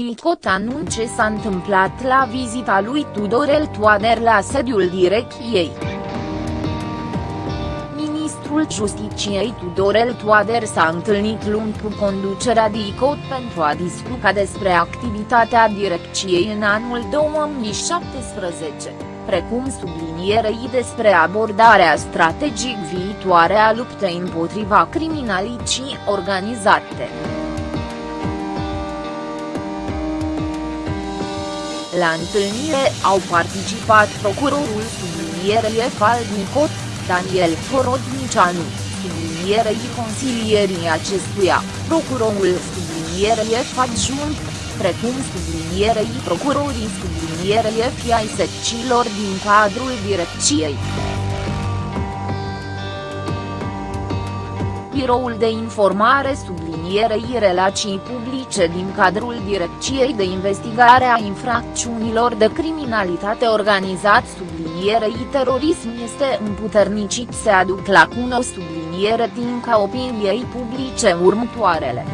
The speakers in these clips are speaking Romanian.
DICOT anunce s-a întâmplat la vizita lui Tudorel Toader la sediul direcției. Ministrul Justiciei Tudorel Toader s-a întâlnit luni cu conducerea DICOT pentru a discuta despre activitatea direcției în anul 2017 precum sublinierei despre abordarea strategic viitoare a luptei împotriva criminalității organizate. La întâlnire au participat procurorul sublinierei EFAL din Cot, Daniel Horodnicianu, sublinierei consilierii acestuia, procurorul sublinierei EF adjunct, precum sublinierei procurorii sublinierei EF ai secțiilor din cadrul direcției. Biroul de Informare sublinierei relații publice din cadrul Direcției de Investigare a Infracțiunilor de Criminalitate Organizat sublinierei terorism este împuternicit se aduc la cuno subliniere din ca opiniei publice următoarele.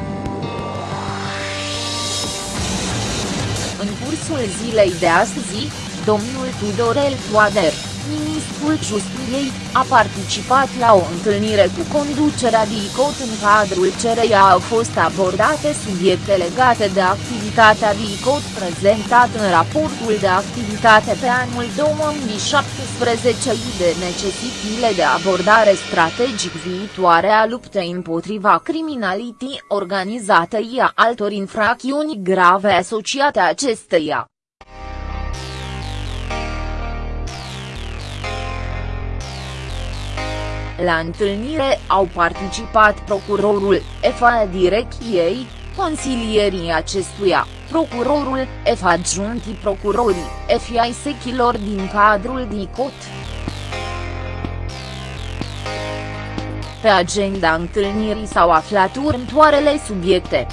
În cursul zilei de astăzi, domnul Tudorel Toader, ministrul Justiției, a participat la o întâlnire cu conducerea DICOT în cadrul cereia au fost abordate subiecte legate de activitatea DICOT prezentat în raportul de activitate pe anul 2017 de necesitile de abordare strategic viitoare a luptei împotriva criminalității organizate a altor infracțiuni grave asociate acesteia. La întâlnire au participat procurorul EFA direcției, consilierii acestuia, procurorul EF adjuntii procurorii, FI sechilor din cadrul DICOT. Pe agenda întâlnirii s-au aflat următoarele subiecte.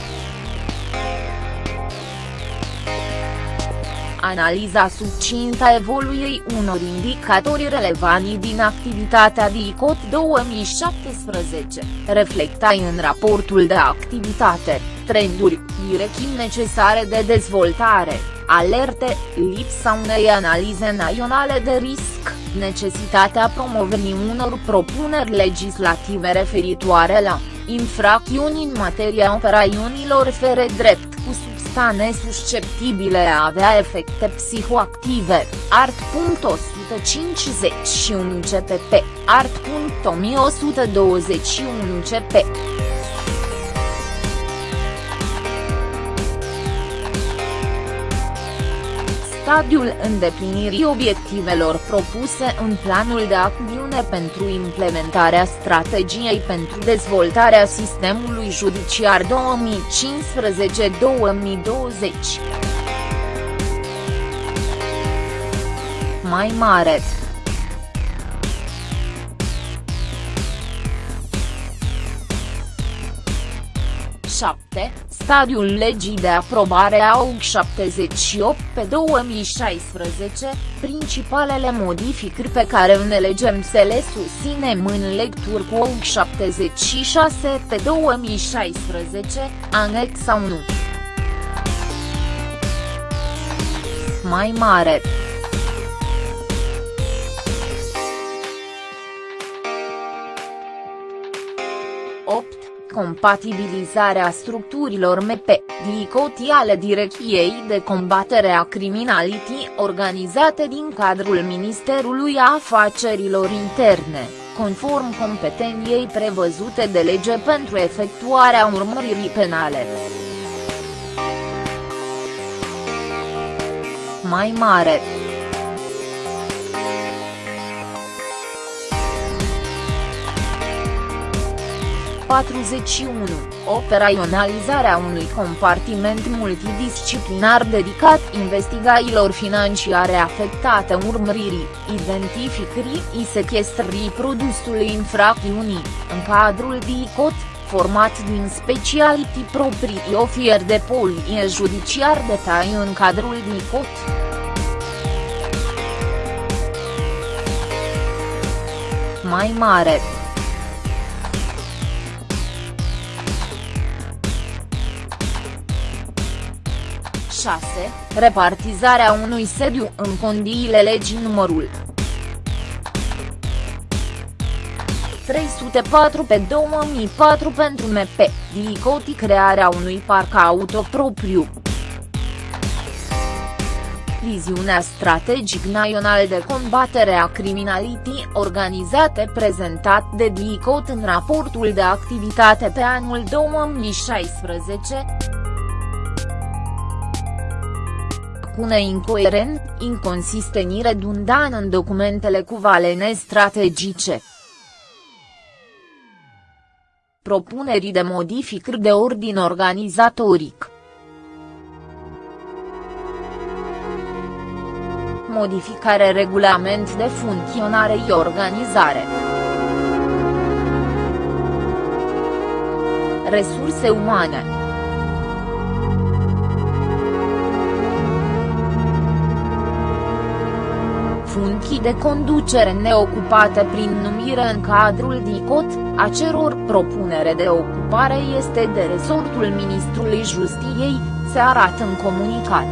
Analiza succintă a evoluției unor indicatori relevanți din activitatea DICOT 2017, reflectai în raportul de activitate, trenduri, direcții necesare de dezvoltare, alerte, lipsa unei analize naționale de risc, necesitatea promovării unor propuneri legislative referitoare la infracțiuni în materia operațiunilor fere drept cu substane susceptibile a avea efecte psihoactive, art.151 CPP, art.1121 CP. Stadiul îndeplinirii obiectivelor propuse în planul de acțiune pentru implementarea strategiei pentru dezvoltarea sistemului judiciar 2015-2020. Mai mare 7, stadiul legii de aprobare a AUG 78 pe 2016, principalele modificări pe care ne legem să le susținem în lecturi cu AUG 76 pe 2016, anexa 1. Mai mare 8 compatibilizarea structurilor MP, dicotiale Direcției de combatere a criminalității organizate din cadrul Ministerului Afacerilor Interne, conform competenției prevăzute de lege pentru efectuarea urmăririi penale. Mai mare 41, operaționalizarea unui compartiment multidisciplinar dedicat investigaiilor financiare afectate urmăririi, identificării și sechestrării produsului infracțiunii, în cadrul DICOT, format din speciality proprii ofier de polie judiciar detaliu în cadrul DICOT. Mai mare 6, repartizarea unui sediu în condiile legii numărul 304 pe 2004 pentru MP, Dicoti crearea unui parc auto propriu. Viziunea strategic național de combatere a criminalității organizate prezentat de DICOT în raportul de activitate pe anul 2016. Cune incoerent, inconsistent redundan în documentele cu valene strategice. Propunerii de modificări de ordin organizatoric. modificare regulament de funcționare și organizare. Resurse umane funcții de conducere neocupate prin numire în cadrul DICOT, a ceror propunere de ocupare este de resortul Ministrului Justiției, se arată în comunicat.